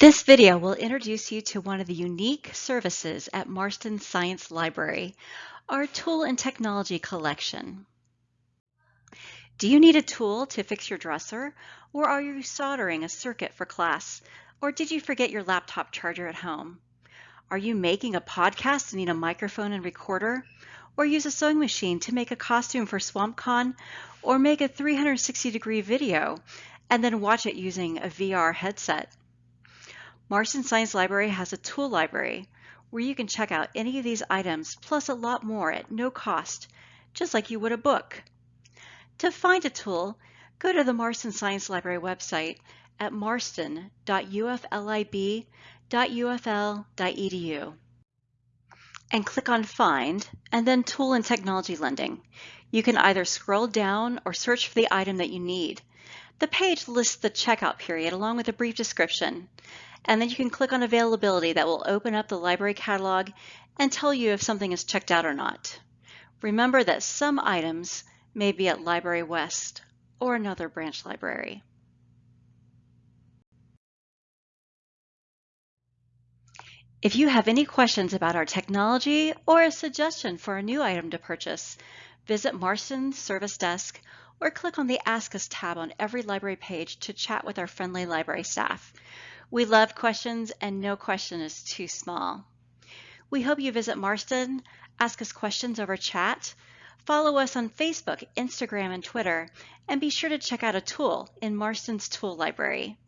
This video will introduce you to one of the unique services at Marston Science Library, our tool and technology collection. Do you need a tool to fix your dresser, or are you soldering a circuit for class, or did you forget your laptop charger at home? Are you making a podcast and need a microphone and recorder, or use a sewing machine to make a costume for SwampCon, or make a 360 degree video and then watch it using a VR headset? Marston Science Library has a tool library where you can check out any of these items plus a lot more at no cost, just like you would a book. To find a tool, go to the Marston Science Library website at marston.uflib.ufl.edu and click on Find and then Tool and Technology Lending. You can either scroll down or search for the item that you need. The page lists the checkout period along with a brief description and then you can click on availability that will open up the library catalog and tell you if something is checked out or not. Remember that some items may be at Library West or another branch library. If you have any questions about our technology or a suggestion for a new item to purchase, visit Marston's service desk or click on the Ask Us tab on every library page to chat with our friendly library staff. We love questions and no question is too small. We hope you visit Marston, ask us questions over chat, follow us on Facebook, Instagram, and Twitter, and be sure to check out a tool in Marston's tool library.